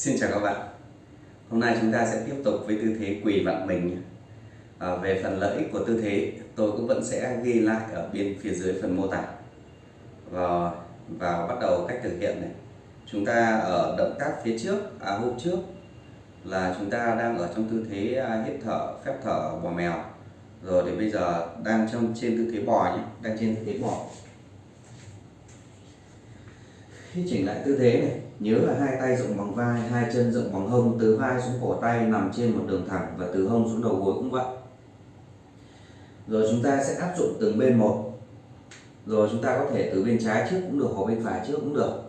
Xin chào các bạn. Hôm nay chúng ta sẽ tiếp tục với tư thế quỳ vặn mình. À, Về phần lợi ích của tư thế tôi cũng vẫn sẽ ghi lại ở bên phía dưới phần mô tả. Và, và bắt đầu cách thực hiện này. Chúng ta ở động tác phía trước, à hôm trước là chúng ta đang ở trong tư thế à, hít thở, phép thở bò mèo. Rồi thì bây giờ đang trong trên tư thế bò nhé, đang trên tư thế bò chỉnh lại tư thế này, nhớ là hai tay rộng bằng vai, hai chân rộng bằng hông, từ vai xuống cổ tay, nằm trên một đường thẳng và từ hông xuống đầu gối cũng vậy. Rồi chúng ta sẽ áp dụng từng bên một. Rồi chúng ta có thể từ bên trái trước cũng được, hoặc bên phải trước cũng được.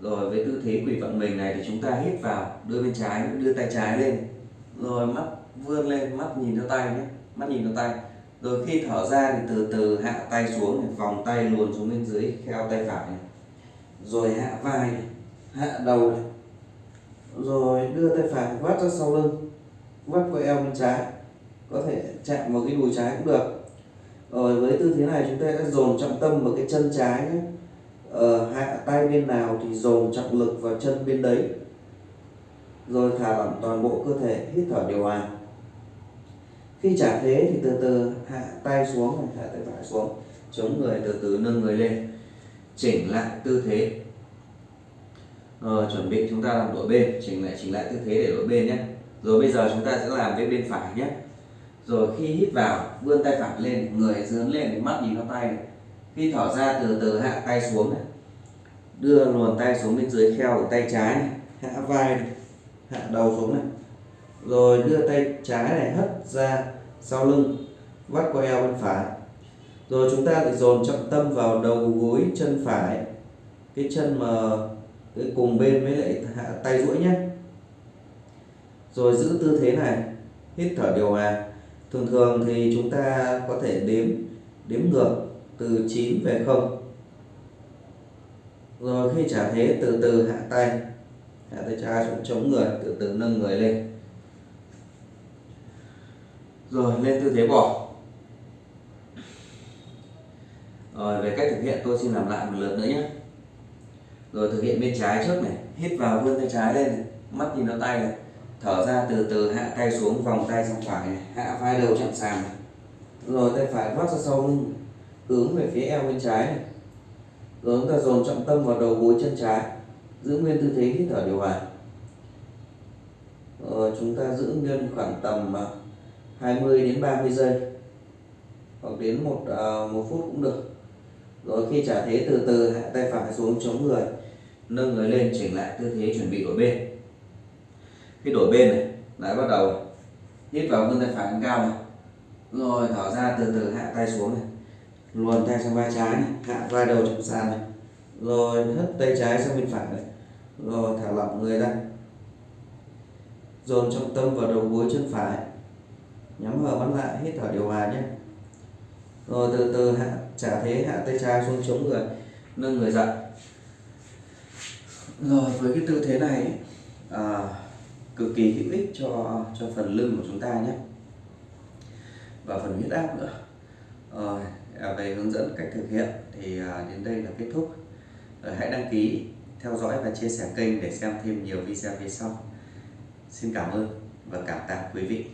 Rồi với tư thế quỳ vận mình này thì chúng ta hít vào, đưa bên trái, đưa tay trái lên. Rồi mắt vươn lên, mắt nhìn theo tay nhé, mắt nhìn theo tay. Rồi khi thở ra thì từ từ hạ tay xuống vòng tay luồn xuống bên dưới theo tay phải này rồi hạ vai này, hạ đầu này. rồi đưa tay phải vắt ra sau lưng vắt qua eo bên trái. Có thể chạm vào cái đùi trái cũng được. Rồi với tư thế này chúng ta sẽ dồn trọng tâm vào cái chân trái nhé. Ờ, hạ tay bên nào thì dồn trọng lực vào chân bên đấy. Rồi thả lỏng toàn bộ cơ thể hít thở điều hòa. Khi trả thế thì từ từ hạ tay xuống hạ tay phải xuống. Chống người từ từ nâng người lên chỉnh lại tư thế. Ờ, chuẩn bị chúng ta làm đổi bên chỉnh lại chỉnh lại tư thế để đổi bên nhé. Rồi bây giờ chúng ta sẽ làm với bên phải nhé. Rồi khi hít vào vươn tay phải lên người dướn lên mắt nhìn vào tay này. khi thở ra từ từ hạ tay xuống này. Đưa luồn tay xuống bên dưới kheo của tay trái này hạ vai này. hạ đầu xuống này. Rồi đưa tay trái này hất ra sau lưng vắt qua eo bên phải rồi chúng ta lại dồn trọng tâm vào đầu gối, chân phải. Cái chân mà cái cùng bên với lại hạ tay duỗi nhé. Rồi giữ tư thế này, hít thở điều hòa. Thường thường thì chúng ta có thể đếm đếm ngược từ 9 về 0 rồi khi trả thế, từ từ hạ tay. Hạ tay trái xuống, chống người, từ từ nâng người lên. Rồi lên tư thế bò rồi về cách thực hiện tôi xin làm lại một lượt nữa nhé rồi thực hiện bên trái trước này hít vào vươn tay trái lên này. mắt nhìn vào tay này thở ra từ từ hạ tay xuống vòng tay sang phải này. hạ vai đầu chạm sàn này. rồi tay phải vắt ra sau lưng hướng về phía eo bên trái này rồi chúng ta dồn trọng tâm vào đầu gối chân trái giữ nguyên tư thế hít thở điều hòa rồi chúng ta giữ nguyên khoảng tầm à, 20 đến 30 giây hoặc đến một uh, một phút cũng được rồi khi trả thế, từ từ hạ tay phải xuống chống người, nâng người lên, chỉnh lại tư thế chuẩn bị đổi bên. Khi đổi bên này, lại bắt đầu hít vào vươn tay phải lên cao này. Rồi thở ra từ từ hạ tay xuống này. Luồn tay sang vai trái này, hạ vai đầu chạm sàn này. Rồi hất tay trái sang bên phải này. Rồi thả lỏng người ra. Dồn trọng tâm vào đầu gối chân phải. Nhắm hờ mắt lại, hít thở điều hòa nhé. Rồi từ từ hạ trả thế hạ tay trái xuống chống người nâng người dậy. Rồi với cái tư thế này à, cực kỳ hữu ích cho cho phần lưng của chúng ta nhé. Và phần huyết áp nữa. Rồi à, về hướng dẫn cách thực hiện thì à, đến đây là kết thúc. Rồi hãy đăng ký theo dõi và chia sẻ kênh để xem thêm nhiều video phía sau. Xin cảm ơn và cảm tạ quý vị.